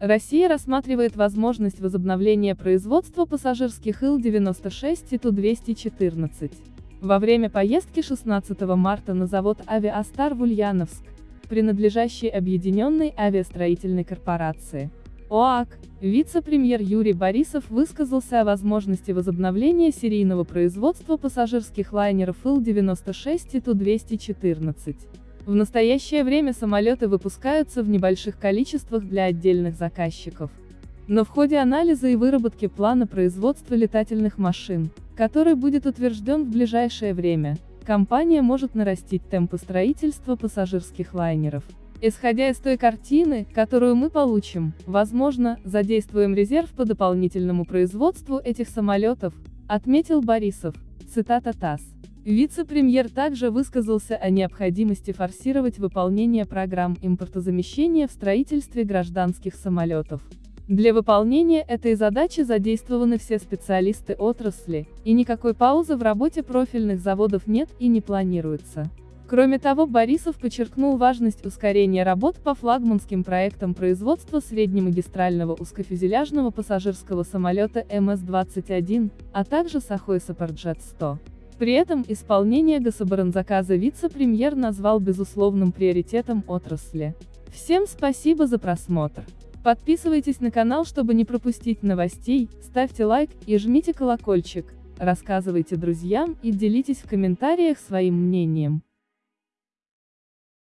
Россия рассматривает возможность возобновления производства пассажирских Ил-96 и Ту-214. Во время поездки 16 марта на завод «Авиастар» в Ульяновск, принадлежащий Объединенной авиастроительной корпорации, ОАК, вице-премьер Юрий Борисов высказался о возможности возобновления серийного производства пассажирских лайнеров Ил-96 и Ту-214. В настоящее время самолеты выпускаются в небольших количествах для отдельных заказчиков. Но в ходе анализа и выработки плана производства летательных машин, который будет утвержден в ближайшее время, компания может нарастить темпы строительства пассажирских лайнеров. Исходя из той картины, которую мы получим, возможно, задействуем резерв по дополнительному производству этих самолетов, отметил Борисов. Цитата ТАСС. Вице-премьер также высказался о необходимости форсировать выполнение программ импортозамещения в строительстве гражданских самолетов. Для выполнения этой задачи задействованы все специалисты отрасли, и никакой паузы в работе профильных заводов нет и не планируется. Кроме того, Борисов подчеркнул важность ускорения работ по флагманским проектам производства среднемагистрального узкофюзеляжного пассажирского самолета МС-21, а также Сахой Сапарджет-100. При этом исполнение гособоронзаказа вице-премьер назвал безусловным приоритетом отрасли. Всем спасибо за просмотр. Подписывайтесь на канал, чтобы не пропустить новостей, ставьте лайк и жмите колокольчик, рассказывайте друзьям и делитесь в комментариях своим мнением.